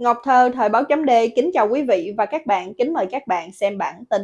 Ngọc Thơ, Thời báo chấm D kính chào quý vị và các bạn, kính mời các bạn xem bản tin.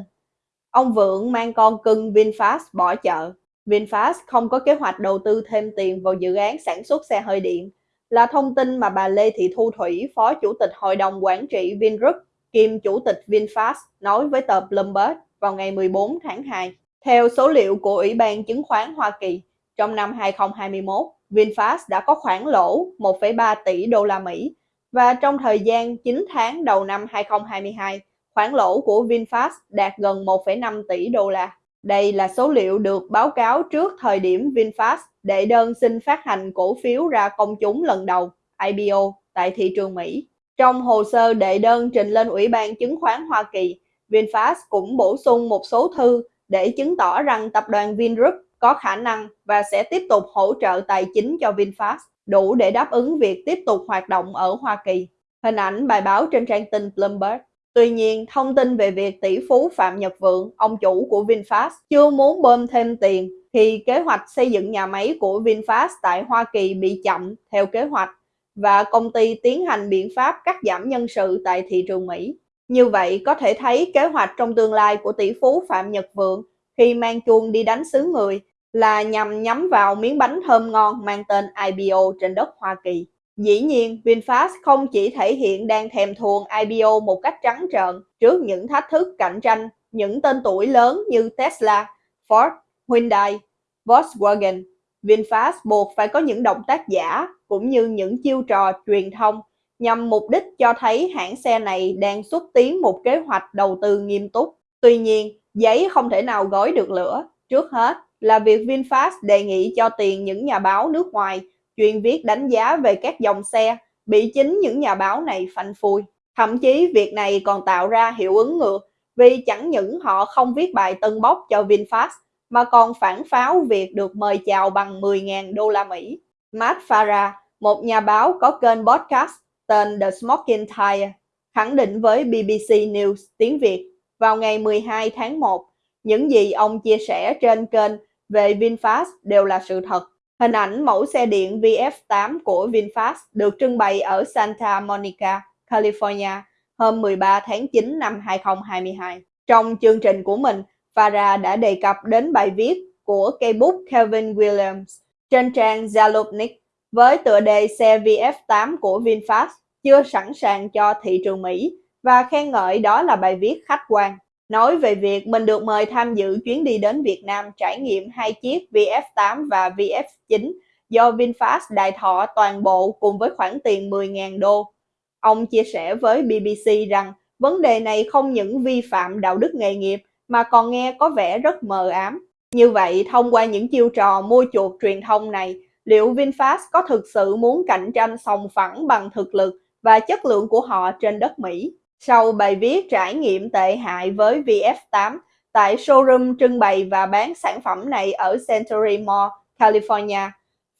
Ông Vượng mang con cưng VinFast bỏ chợ. VinFast không có kế hoạch đầu tư thêm tiền vào dự án sản xuất xe hơi điện, là thông tin mà bà Lê Thị Thu Thủy, Phó Chủ tịch Hội đồng Quản trị Vingroup, kiêm Chủ tịch VinFast, nói với tờ Bloomberg vào ngày 14 tháng 2. Theo số liệu của Ủy ban Chứng khoán Hoa Kỳ, trong năm 2021, VinFast đã có khoản lỗ 1,3 tỷ đô la Mỹ và trong thời gian 9 tháng đầu năm 2022, khoản lỗ của VinFast đạt gần 1,5 tỷ đô la. Đây là số liệu được báo cáo trước thời điểm VinFast đệ đơn xin phát hành cổ phiếu ra công chúng lần đầu IPO tại thị trường Mỹ. Trong hồ sơ đệ đơn trình lên Ủy ban Chứng khoán Hoa Kỳ, VinFast cũng bổ sung một số thư để chứng tỏ rằng tập đoàn Vingroup có khả năng và sẽ tiếp tục hỗ trợ tài chính cho VinFast đủ để đáp ứng việc tiếp tục hoạt động ở Hoa Kỳ. Hình ảnh bài báo trên trang tin Bloomberg. Tuy nhiên, thông tin về việc tỷ phú Phạm Nhật Vượng, ông chủ của VinFast, chưa muốn bơm thêm tiền thì kế hoạch xây dựng nhà máy của VinFast tại Hoa Kỳ bị chậm theo kế hoạch và công ty tiến hành biện pháp cắt giảm nhân sự tại thị trường Mỹ. Như vậy, có thể thấy kế hoạch trong tương lai của tỷ phú Phạm Nhật Vượng khi mang chuông đi đánh xứ người là nhằm nhắm vào miếng bánh thơm ngon mang tên IPO trên đất Hoa Kỳ. Dĩ nhiên, VinFast không chỉ thể hiện đang thèm thuồng IPO một cách trắng trợn trước những thách thức cạnh tranh những tên tuổi lớn như Tesla, Ford, Hyundai, Volkswagen. VinFast buộc phải có những động tác giả cũng như những chiêu trò truyền thông nhằm mục đích cho thấy hãng xe này đang xúc tiến một kế hoạch đầu tư nghiêm túc. Tuy nhiên, giấy không thể nào gói được lửa. Trước hết, là việc VinFast đề nghị cho tiền những nhà báo nước ngoài chuyên viết đánh giá về các dòng xe bị chính những nhà báo này phanh phui. Thậm chí việc này còn tạo ra hiệu ứng ngược vì chẳng những họ không viết bài tân bốc cho VinFast mà còn phản pháo việc được mời chào bằng 10.000 đô la Mỹ. Matt Farah, một nhà báo có kênh podcast tên The Smoking Tire, khẳng định với BBC News tiếng Việt vào ngày 12 tháng 1 những gì ông chia sẻ trên kênh về VinFast đều là sự thật. Hình ảnh mẫu xe điện VF8 của VinFast được trưng bày ở Santa Monica, California hôm 13 tháng 9 năm 2022. Trong chương trình của mình, Farah đã đề cập đến bài viết của cây bút Kevin Williams trên trang Zalupnik với tựa đề xe VF8 của VinFast chưa sẵn sàng cho thị trường Mỹ và khen ngợi đó là bài viết khách quan nói về việc mình được mời tham dự chuyến đi đến Việt Nam trải nghiệm hai chiếc VF8 và VF9 do VinFast đại thọ toàn bộ cùng với khoản tiền 10.000 đô. Ông chia sẻ với BBC rằng vấn đề này không những vi phạm đạo đức nghề nghiệp mà còn nghe có vẻ rất mờ ám. Như vậy, thông qua những chiêu trò mua chuộc truyền thông này, liệu VinFast có thực sự muốn cạnh tranh sòng phẳng bằng thực lực và chất lượng của họ trên đất Mỹ? Sau bài viết trải nghiệm tệ hại với VF8 tại showroom trưng bày và bán sản phẩm này ở Century Mall, California,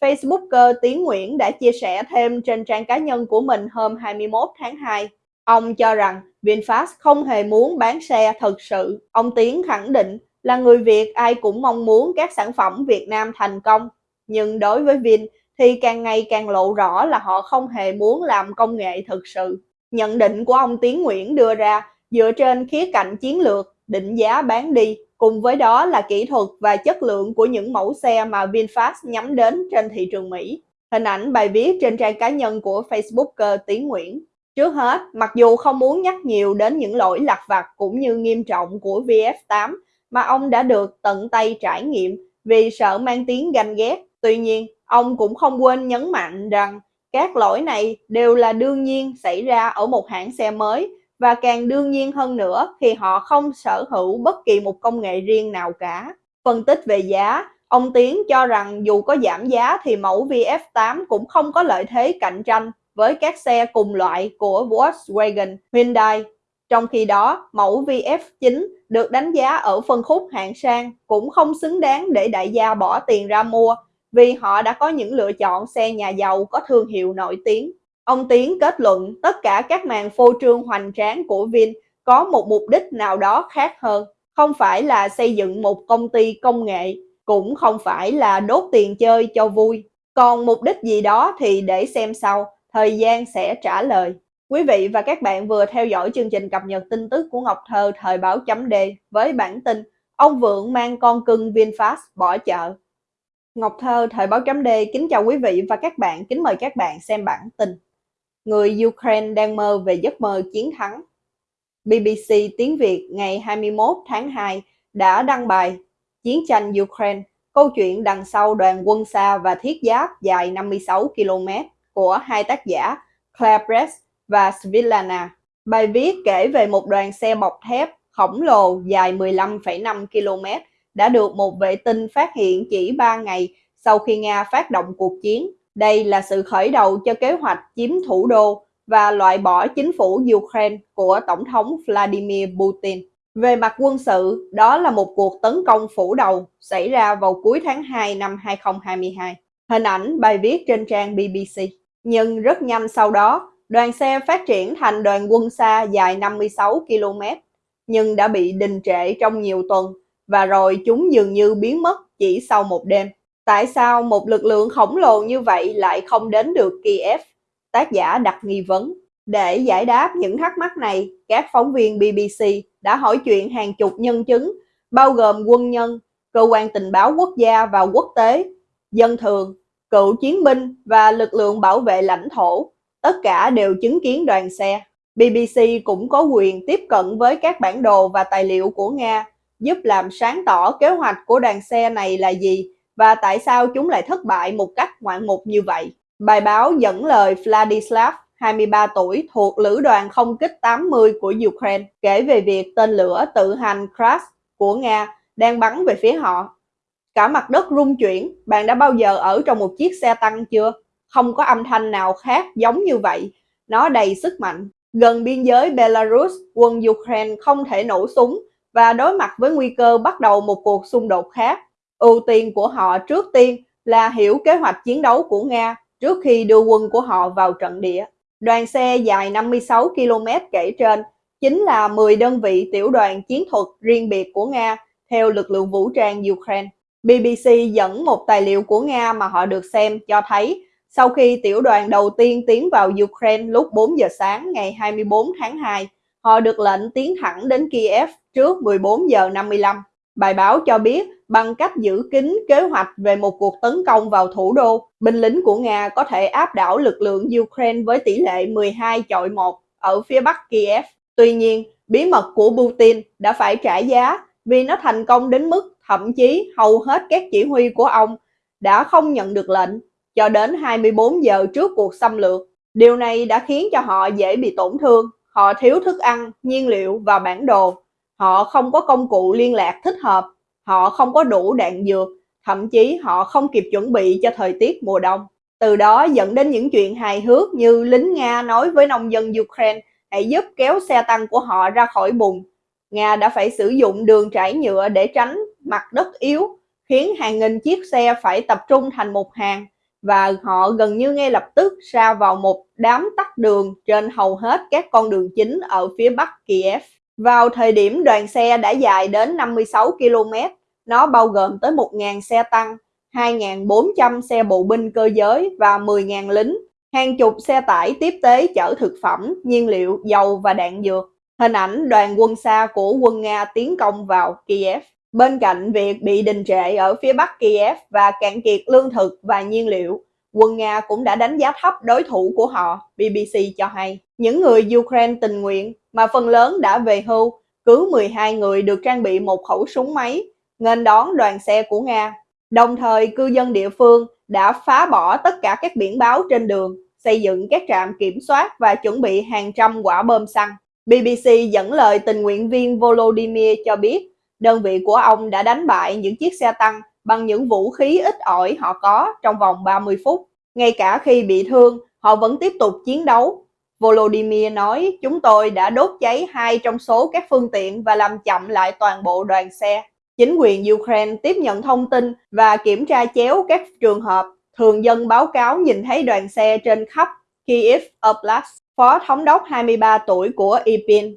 Facebooker Tiến Nguyễn đã chia sẻ thêm trên trang cá nhân của mình hôm 21 tháng 2. Ông cho rằng VinFast không hề muốn bán xe thật sự. Ông Tiến khẳng định là người Việt ai cũng mong muốn các sản phẩm Việt Nam thành công. Nhưng đối với Vin thì càng ngày càng lộ rõ là họ không hề muốn làm công nghệ thực sự. Nhận định của ông Tiến Nguyễn đưa ra dựa trên khía cạnh chiến lược, định giá bán đi, cùng với đó là kỹ thuật và chất lượng của những mẫu xe mà VinFast nhắm đến trên thị trường Mỹ. Hình ảnh bài viết trên trang cá nhân của Facebooker Tiến Nguyễn. Trước hết, mặc dù không muốn nhắc nhiều đến những lỗi lặt vặt cũng như nghiêm trọng của VF8 mà ông đã được tận tay trải nghiệm vì sợ mang tiếng ganh ghét, tuy nhiên ông cũng không quên nhấn mạnh rằng các lỗi này đều là đương nhiên xảy ra ở một hãng xe mới và càng đương nhiên hơn nữa khi họ không sở hữu bất kỳ một công nghệ riêng nào cả. Phân tích về giá, ông Tiến cho rằng dù có giảm giá thì mẫu VF8 cũng không có lợi thế cạnh tranh với các xe cùng loại của Volkswagen, Hyundai. Trong khi đó, mẫu VF9 được đánh giá ở phân khúc hạng sang cũng không xứng đáng để đại gia bỏ tiền ra mua vì họ đã có những lựa chọn xe nhà giàu có thương hiệu nổi tiếng. Ông Tiến kết luận tất cả các màn phô trương hoành tráng của Vin có một mục đích nào đó khác hơn, không phải là xây dựng một công ty công nghệ, cũng không phải là đốt tiền chơi cho vui. Còn mục đích gì đó thì để xem sau, thời gian sẽ trả lời. Quý vị và các bạn vừa theo dõi chương trình cập nhật tin tức của Ngọc Thơ thời báo chấm D với bản tin Ông Vượng mang con cưng VinFast bỏ chợ. Ngọc Thơ thời báo chấm D kính chào quý vị và các bạn, kính mời các bạn xem bản tin. Người Ukraine đang mơ về giấc mơ chiến thắng. BBC tiếng Việt ngày 21 tháng 2 đã đăng bài Chiến tranh Ukraine, câu chuyện đằng sau đoàn quân xa và thiết giáp dài 56 km của hai tác giả Claire Press và Svilana. Bài viết kể về một đoàn xe bọc thép khổng lồ dài 15,5 km đã được một vệ tinh phát hiện chỉ 3 ngày sau khi Nga phát động cuộc chiến. Đây là sự khởi đầu cho kế hoạch chiếm thủ đô và loại bỏ chính phủ Ukraine của Tổng thống Vladimir Putin. Về mặt quân sự, đó là một cuộc tấn công phủ đầu xảy ra vào cuối tháng 2 năm 2022. Hình ảnh bài viết trên trang BBC. Nhưng rất nhanh sau đó, đoàn xe phát triển thành đoàn quân xa dài 56 km, nhưng đã bị đình trệ trong nhiều tuần và rồi chúng dường như biến mất chỉ sau một đêm. Tại sao một lực lượng khổng lồ như vậy lại không đến được Kiev? Tác giả đặt nghi vấn. Để giải đáp những thắc mắc này, các phóng viên BBC đã hỏi chuyện hàng chục nhân chứng, bao gồm quân nhân, cơ quan tình báo quốc gia và quốc tế, dân thường, cựu chiến binh và lực lượng bảo vệ lãnh thổ. Tất cả đều chứng kiến đoàn xe. BBC cũng có quyền tiếp cận với các bản đồ và tài liệu của Nga, giúp làm sáng tỏ kế hoạch của đoàn xe này là gì và tại sao chúng lại thất bại một cách ngoạn mục như vậy. Bài báo dẫn lời Vladislav 23 tuổi thuộc lữ đoàn không kích 80 của Ukraine kể về việc tên lửa tự hành Kras của Nga đang bắn về phía họ. Cả mặt đất rung chuyển, bạn đã bao giờ ở trong một chiếc xe tăng chưa? Không có âm thanh nào khác giống như vậy. Nó đầy sức mạnh. Gần biên giới Belarus, quân Ukraine không thể nổ súng và đối mặt với nguy cơ bắt đầu một cuộc xung đột khác. Ưu tiên của họ trước tiên là hiểu kế hoạch chiến đấu của Nga trước khi đưa quân của họ vào trận địa. Đoàn xe dài 56 km kể trên chính là 10 đơn vị tiểu đoàn chiến thuật riêng biệt của Nga theo lực lượng vũ trang Ukraine. BBC dẫn một tài liệu của Nga mà họ được xem cho thấy sau khi tiểu đoàn đầu tiên tiến vào Ukraine lúc 4 giờ sáng ngày 24 tháng 2, họ được lệnh tiến thẳng đến Kiev trước 14 giờ 55. Bài báo cho biết bằng cách giữ kín kế hoạch về một cuộc tấn công vào thủ đô, binh lính của Nga có thể áp đảo lực lượng Ukraine với tỷ lệ 12 chọi 1 ở phía bắc Kiev. Tuy nhiên, bí mật của Putin đã phải trả giá vì nó thành công đến mức thậm chí hầu hết các chỉ huy của ông đã không nhận được lệnh cho đến 24 giờ trước cuộc xâm lược. Điều này đã khiến cho họ dễ bị tổn thương, họ thiếu thức ăn, nhiên liệu và bản đồ. Họ không có công cụ liên lạc thích hợp họ không có đủ đạn dược, thậm chí họ không kịp chuẩn bị cho thời tiết mùa đông. Từ đó dẫn đến những chuyện hài hước như lính Nga nói với nông dân Ukraine hãy giúp kéo xe tăng của họ ra khỏi bùn. Nga đã phải sử dụng đường trải nhựa để tránh mặt đất yếu, khiến hàng nghìn chiếc xe phải tập trung thành một hàng và họ gần như ngay lập tức ra vào một đám tắt đường trên hầu hết các con đường chính ở phía bắc Kiev. Vào thời điểm đoàn xe đã dài đến 56 km, nó bao gồm tới 1.000 xe tăng, 2.400 xe bộ binh cơ giới và 10.000 lính, hàng chục xe tải tiếp tế chở thực phẩm, nhiên liệu, dầu và đạn dược. Hình ảnh đoàn quân xa của quân Nga tiến công vào Kiev. Bên cạnh việc bị đình trệ ở phía bắc Kiev và cạn kiệt lương thực và nhiên liệu, quân Nga cũng đã đánh giá thấp đối thủ của họ, BBC cho hay. Những người Ukraine tình nguyện mà phần lớn đã về hưu, cứ 12 người được trang bị một khẩu súng máy, nghênh đón đoàn xe của Nga. Đồng thời, cư dân địa phương đã phá bỏ tất cả các biển báo trên đường, xây dựng các trạm kiểm soát và chuẩn bị hàng trăm quả bom xăng. BBC dẫn lời tình nguyện viên Volodymyr cho biết, đơn vị của ông đã đánh bại những chiếc xe tăng bằng những vũ khí ít ỏi họ có trong vòng 30 phút. Ngay cả khi bị thương, họ vẫn tiếp tục chiến đấu. Volodymyr nói, chúng tôi đã đốt cháy hai trong số các phương tiện và làm chậm lại toàn bộ đoàn xe. Chính quyền Ukraine tiếp nhận thông tin và kiểm tra chéo các trường hợp thường dân báo cáo nhìn thấy đoàn xe trên khắp Kiev Oblast. Phó thống đốc 23 tuổi của Ipin.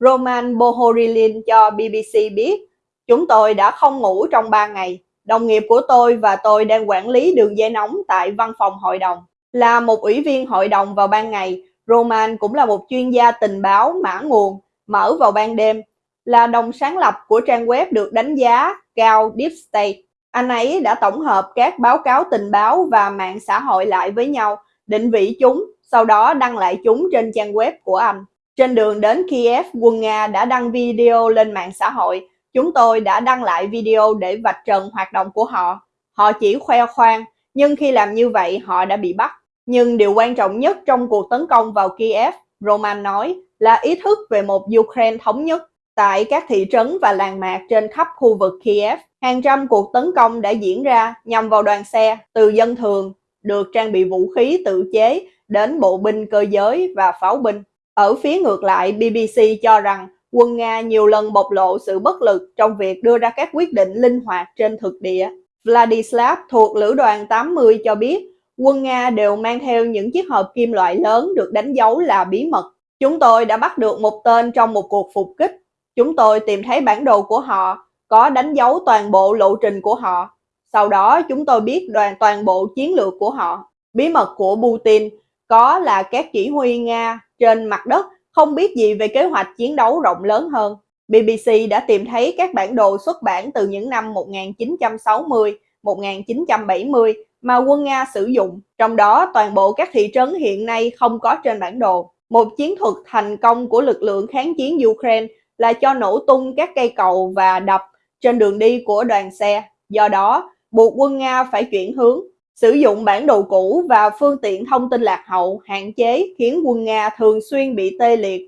Roman Bohorilin cho BBC biết, chúng tôi đã không ngủ trong 3 ngày. Đồng nghiệp của tôi và tôi đang quản lý đường dây nóng tại văn phòng hội đồng. Là một ủy viên hội đồng vào ban ngày, Roman cũng là một chuyên gia tình báo mã nguồn, mở vào ban đêm, là đồng sáng lập của trang web được đánh giá cao Deep State. Anh ấy đã tổng hợp các báo cáo tình báo và mạng xã hội lại với nhau, định vị chúng, sau đó đăng lại chúng trên trang web của anh. Trên đường đến Kiev, quân Nga đã đăng video lên mạng xã hội. Chúng tôi đã đăng lại video để vạch trần hoạt động của họ. Họ chỉ khoe khoang, nhưng khi làm như vậy họ đã bị bắt. Nhưng điều quan trọng nhất trong cuộc tấn công vào Kiev, Roman nói, là ý thức về một Ukraine thống nhất. Tại các thị trấn và làng mạc trên khắp khu vực Kiev, hàng trăm cuộc tấn công đã diễn ra nhằm vào đoàn xe từ dân thường, được trang bị vũ khí tự chế đến bộ binh cơ giới và pháo binh. Ở phía ngược lại, BBC cho rằng quân Nga nhiều lần bộc lộ sự bất lực trong việc đưa ra các quyết định linh hoạt trên thực địa. Vladislav thuộc Lữ đoàn 80 cho biết quân Nga đều mang theo những chiếc hộp kim loại lớn được đánh dấu là bí mật. Chúng tôi đã bắt được một tên trong một cuộc phục kích. Chúng tôi tìm thấy bản đồ của họ, có đánh dấu toàn bộ lộ trình của họ. Sau đó chúng tôi biết đoàn toàn bộ chiến lược của họ. Bí mật của Putin có là các chỉ huy Nga trên mặt đất không biết gì về kế hoạch chiến đấu rộng lớn hơn. BBC đã tìm thấy các bản đồ xuất bản từ những năm 1960, 1970 mà quân Nga sử dụng, trong đó toàn bộ các thị trấn hiện nay không có trên bản đồ. Một chiến thuật thành công của lực lượng kháng chiến Ukraine là cho nổ tung các cây cầu và đập trên đường đi của đoàn xe. Do đó, buộc quân Nga phải chuyển hướng, sử dụng bản đồ cũ và phương tiện thông tin lạc hậu hạn chế khiến quân Nga thường xuyên bị tê liệt.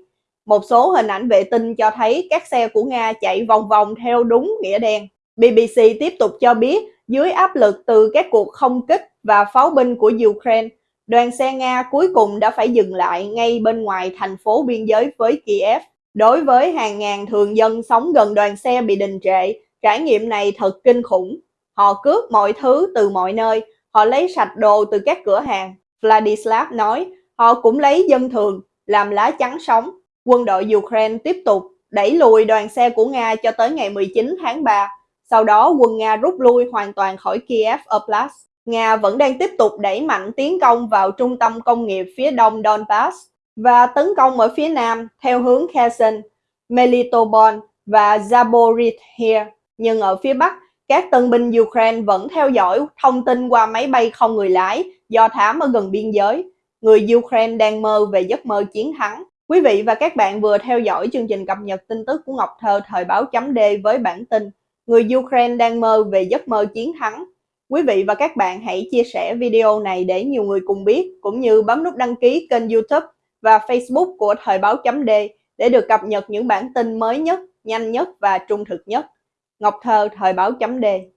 Một số hình ảnh vệ tinh cho thấy các xe của Nga chạy vòng vòng theo đúng nghĩa đen. BBC tiếp tục cho biết dưới áp lực từ các cuộc không kích và pháo binh của Ukraine, đoàn xe Nga cuối cùng đã phải dừng lại ngay bên ngoài thành phố biên giới với Kiev. Đối với hàng ngàn thường dân sống gần đoàn xe bị đình trệ, trải nghiệm này thật kinh khủng. Họ cướp mọi thứ từ mọi nơi, họ lấy sạch đồ từ các cửa hàng. Vladislav nói, họ cũng lấy dân thường, làm lá chắn sống. Quân đội Ukraine tiếp tục đẩy lùi đoàn xe của Nga cho tới ngày 19 tháng 3. Sau đó quân Nga rút lui hoàn toàn khỏi Kiev Oblast. Nga vẫn đang tiếp tục đẩy mạnh tiến công vào trung tâm công nghiệp phía đông Donbass và tấn công ở phía nam theo hướng Kherson, Melitopol và Zaporizhia. Nhưng ở phía bắc, các tân binh Ukraine vẫn theo dõi thông tin qua máy bay không người lái do thám ở gần biên giới. Người Ukraine đang mơ về giấc mơ chiến thắng. Quý vị và các bạn vừa theo dõi chương trình cập nhật tin tức của Ngọc Thơ thời báo chấm D với bản tin Người Ukraine đang mơ về giấc mơ chiến thắng. Quý vị và các bạn hãy chia sẻ video này để nhiều người cùng biết, cũng như bấm nút đăng ký kênh youtube và facebook của Thời báo chấm D để được cập nhật những bản tin mới nhất, nhanh nhất và trung thực nhất. Ngọc Thơ, Thời báo chấm Đề